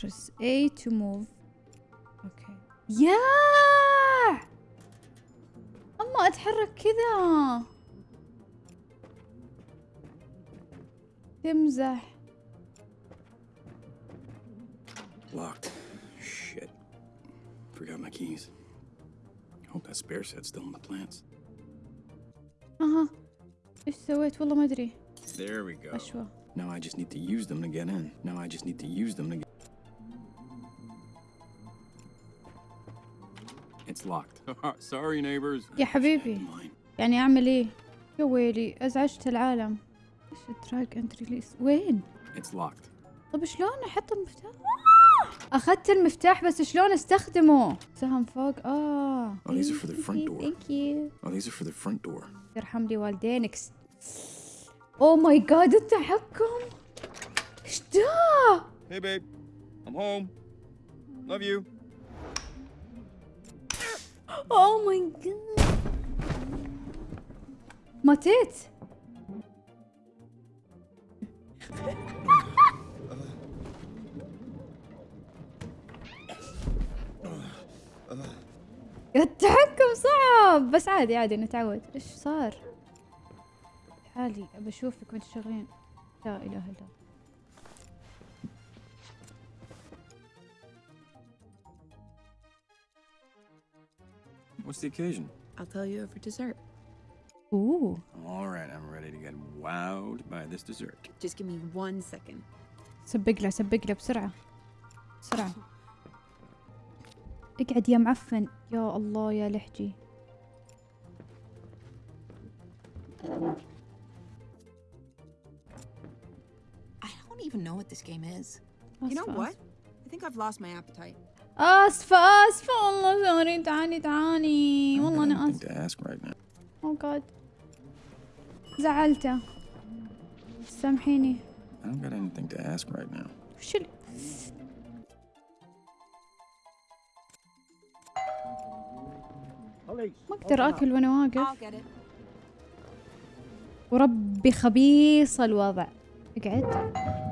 press A to move اوكي يا اما اتحرك كذا تمزح Locked. Shit. Forgot my keys. Hope that spare set's still in the plants. اها ايش سويت والله ما ادري There we go. اشوى Now I just need to use them to get in. Now I just need to use them to get. It's locked. Sorry, neighbors. يا حبيبي. يعني أعمل إيه يا ويلي أزعجت العالم إيش الدراج اند ريليس وين It's locked. طب شلون أحط المفتاح أخذت المفتاح بس شلون أستخدمه سهم فوق آه Oh, these are for the front door. ثانك يو Oh, these are for the front door. يرحم لي والدينك اوه ماي جاد التحكم إيش ده Hey, babe. I'm home. Love you. اوه ماي جاد ماتت التحكم صعب. بس عادي عادي نتعود. إيش صار؟ حالي ابى أشوفك وأنت شغالين. لا إله إلا الله. What's the occasion? I'll tell you over dessert. اوه All right, I'm ready to get wowed by this dessert. Just give me one second. سبق له سبق له بسرعة بسرعة اقعد يا معفن يا الله يا لحجي I don't even know what this game is. آسفة You know what? آسفة. I think I've lost my appetite. أسفة أسفة والله سوري تعالي تعالي. والله أنا آسفة. أو جاد زعلته سامحيني. I don't got anything to ask right now. وش ما أقدر آكل وأنا واقف. وربي خبيص الوضع. اقعد.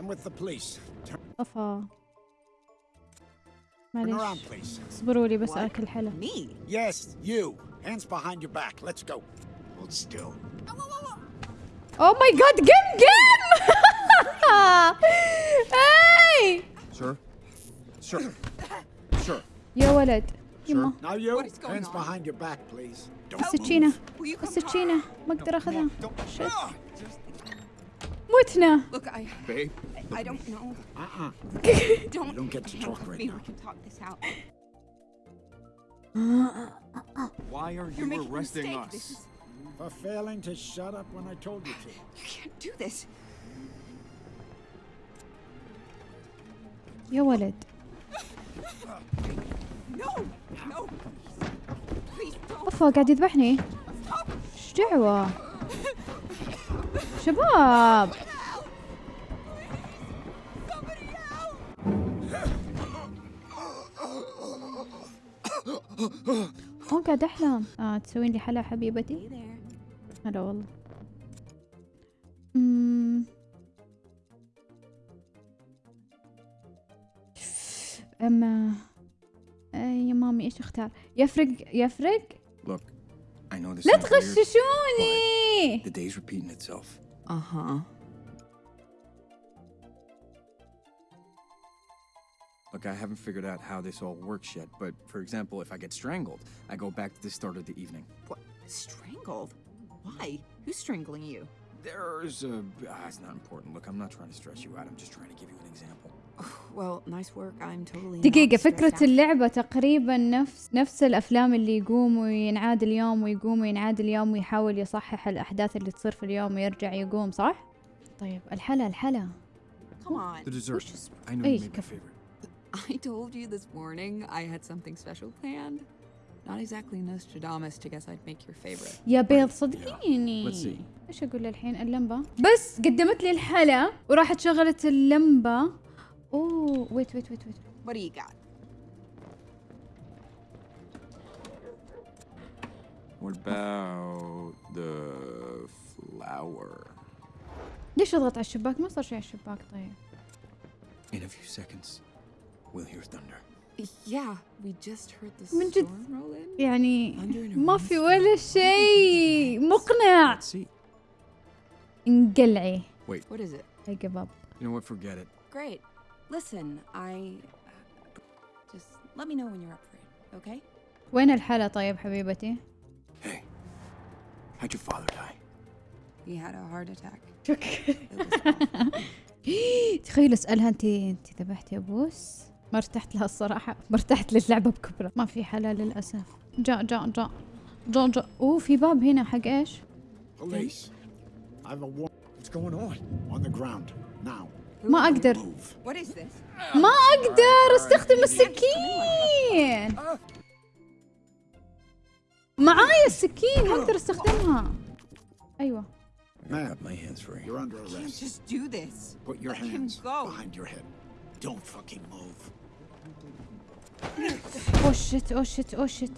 I'm with the police. Turn أفا around, معليش please. اصبروا لي بس What? آكل حلا Me? Yes, you. Hands behind your back. Let's go. Hold still. اوه ماي جاد جيم جيم هاي Sir? Sir. Sir. يا ولد يما Now you. What is going Hands on? behind your back, please. Don't السكينة Will you come السكينة ما اقدر اخذها شت Ah, متنا Look, I Babe? I don't know. Uh-uh. Don't You don't get to hang talk with right me. now. We can talk this out. Why are You're you making a arresting mistake. us? This is For failing to shut up when I told you to. you can't do this. يا ولد No, no. Please don't. افا قاعد يذبحني ايش دعوة شباب اوه قاعد أحلم آه تسوين لي حلا حبيبتي. هلا والله. أما يا مامي إيش أختار يفرق يفرق Look, I know this لا. تغششوني The day's repeating itself. Uh huh. Look, I haven't figured out how this all works yet, but for example, if I get strangled, I go back to the start of the evening. What? Strangled? Why? Who's strangling you? There's a. Ah, it's not important. Look, I'm not trying to stress you out. I'm just trying to give you an example. دقيقة فكرة. اللعبة تقريبا نفس نفس الأفلام اللي يقوم وينعاد اليوم ويقوم وينعاد اليوم ويحاول يصحح الأحداث اللي تصير في اليوم ويرجع يقوم صح؟ طيب الحلا الحلا إيه، my كفو. I told you this morning I had something special planned. Not exactly Nostradamus to guess I'd make your favorite. يا بيض صدقيني. إيش أقول الحين اللمبة بس قدمت لي الحلا وراحت شغلت اللمبة اوه ويت ويت ويت ويت What do you got? What about the flower? ليش اضغط على الشباك ما صار شيء على الشباك طيب In a few seconds, we'll hear thunder. Yeah, we just heard the من جد. storm roll in. يعني Thunder in a ما rain في storm? ولا شيء مقنع Let's see. انقلعي What is it? I give up You know what? Forget it. Great. Listen, I. uh, Just let me know when you're up for it, okay? وين الحلا طيب حبيبتي Hey, how'd your father die? He had a heart attack. تخيل اسالها انت انت ذبحتي ابوس ما ارتحت لها الصراحه ما ارتحت للعبه بكبره ما في حلا للاسف جاء جاء جاء جاء جاء اوه في باب هنا حق إيش Police. I have a war. What's going on? On the ground. Now. ما this? ما أقدر استخدم السكين معايا السكين ما أقدر استخدمها أيوه I got my hands free. You're under You arrest. just do this. Put your Let hands go. behind your head. Don't fucking move. اوه شت اوه شت اوه شت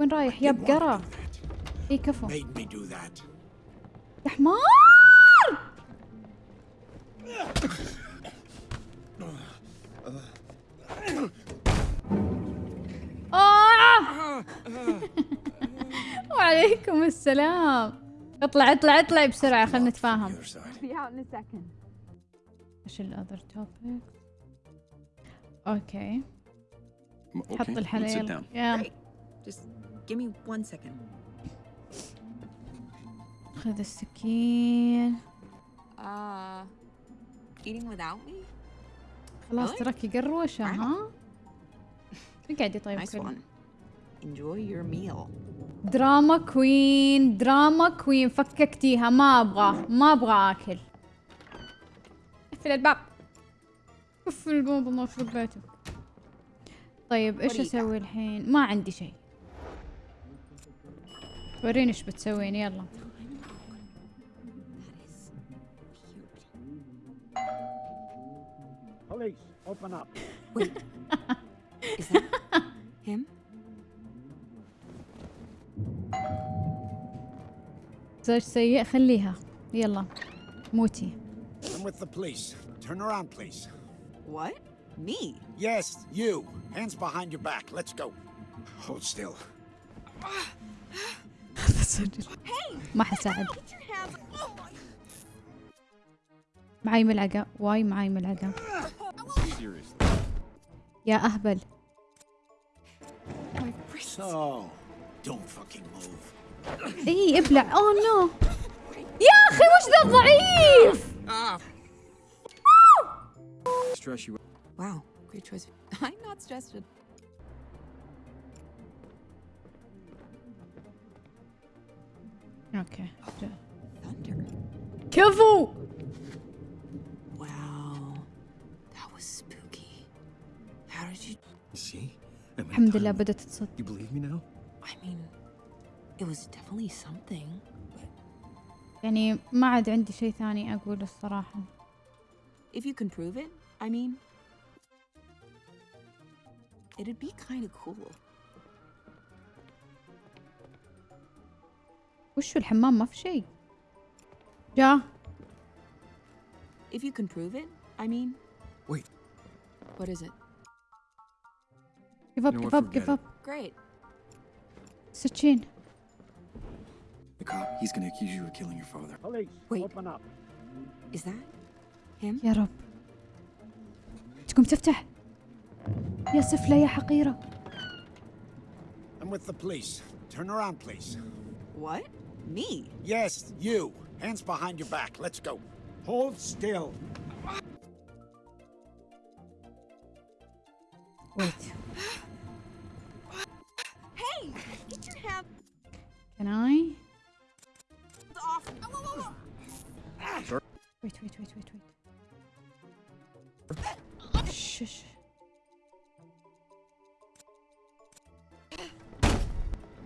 وين رايح يا Didn't want to بقرة do that. اي كفو Made me do that. يا حمار آه. آه! وعليكم السلام. اطلع اطلع اطلع بسرعة خلنا نتفاهم. إيش الاذر توبك أوكي حط الحليل خذ السكين. Eating without me? خلاص Really? تراكي قروشة ها؟ اقعدي طيب Nice one. Enjoy your meal. دراما كوين دراما كوين. فككتيها ما أبغى ما أبغى آكل. اقفل الباب. اقفل الباب الله يخرب بيتك طيب إيش? أسوي الحين؟ ما عندي شيء. وريني إيش بتسوين. يلا. Police, open up. Is that him? زوج سيء خليها يلا موتي I'm with the police. Turn around, please. What? Me? Yes, you. Hands behind your back. Let's go. Hold still. ما حساعد Get your hands. Oh my. معاي ملعقة واي معاي ملعقة. يا أهبل. اي ابلع. Oh, اوه نو يا أخي وش ذا الضعيف؟ واو great choice. I'm not أوكي كفو How did you? See? I made الحمد time. لله بدأت تصد You believe me now? I mean, it was definitely something. But يعني ما عاد عندي شيء ثاني اقول الصراحة if you can prove it, I mean, it'd be kind of cool. وشو الحمام ما في شيء جا If you can prove it, I mean, Wait. what is it? كيف اب You know كيف what, اب forget كيف اب Great. سكين The cop, he's gonna accuse you of killing your father. Police, Wait. open up. Is that him? يا رب تقوم تفتح يا سفلة يا حقيرة I'm with the police. Turn around, please. What? Me? Yes, you. Hands behind your back. Let's go. Hold still.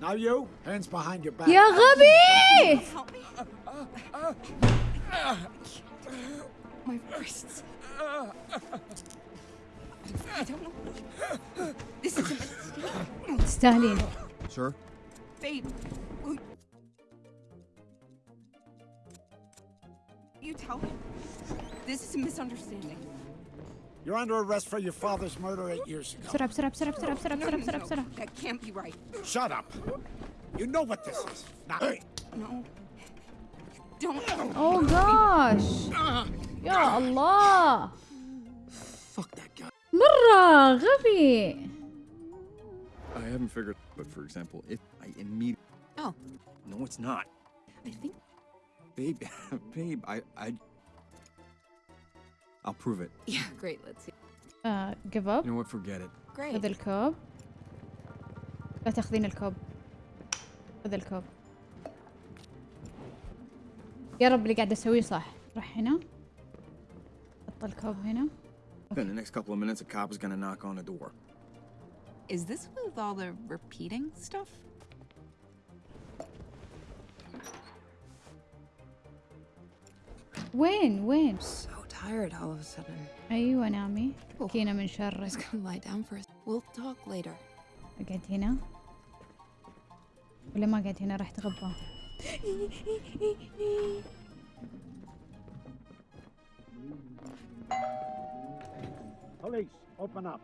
Now you, hands behind your back. Yeah, Ruby! My wrists. I don't know. This is a mistake. Stalin. Sir? Babe, you tell him? This is a misunderstanding. You're under arrest for your father's murder eight years ago. بسرعة بسرعة بسرعة بسرعة بسرعة No, بسرعة no, بسرعة no, بسرعة That can't be right. Shut up. You know what this is. Now, hey, No. Don't. اوه جاش يا الله Fuck that guy. مرة غبي I haven't figured, but for example, if I immediately. Oh, No, it's not. I think. Babe, babe, I, I. I'll prove it. Yeah, great. Let's see. آه give You up know what? Forget it. Great. خذ الكوب لا تاخذين الكوب خذ الكوب يا رب اللي قاعد اسويه صح روح هنا حط الكوب هنا Then the next couple of minutes, a cop is gonna knock on the door. Is this with all the repeating stuff? وين وين So tired all of a sudden. ايوه نامي كينا من I was شرك gonna lie down for a We'll talk later. اقعد هنا ولا ما قاعد هنا راح تغبى police, open up.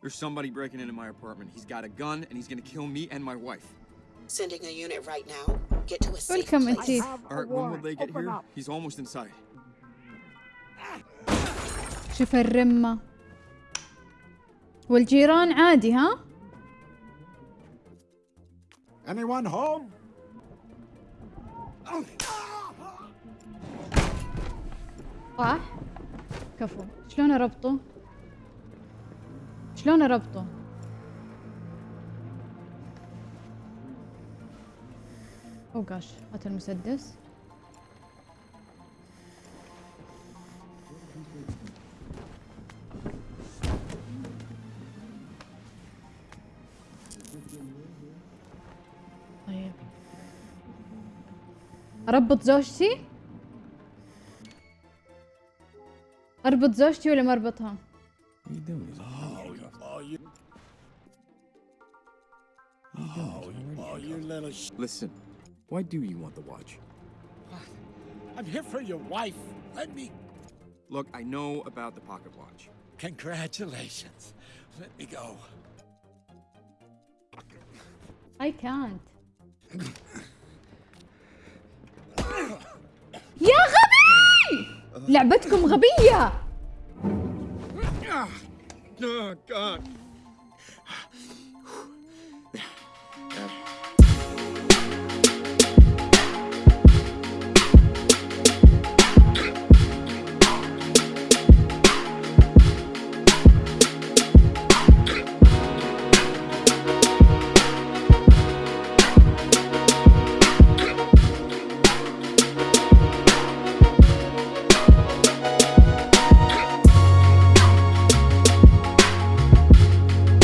There's somebody breaking into my apartment. He's got a gun and he's gonna kill me and my wife. Sending a unit right now. Get to a safe Welcome, place. Auntie. Have All a right, when will warrant. they get Open here? up. He's almost inside. شوف الرمة. والجيران عادي ها؟ Anyone home? صح كفو. شلون اربطه شلون اربطه أو جاش هات المسدس. اربط زوجتي اربط زوجتي ولا ما اربطها What are you doing? He's Oh, oh, you. Oh, you- oh, you little sh. Listen, why do you want the watch? I'm here for your wife. Let me. Look, I know about the pocket watch. Congratulations. Let me go. I can't لعبتكم غبية.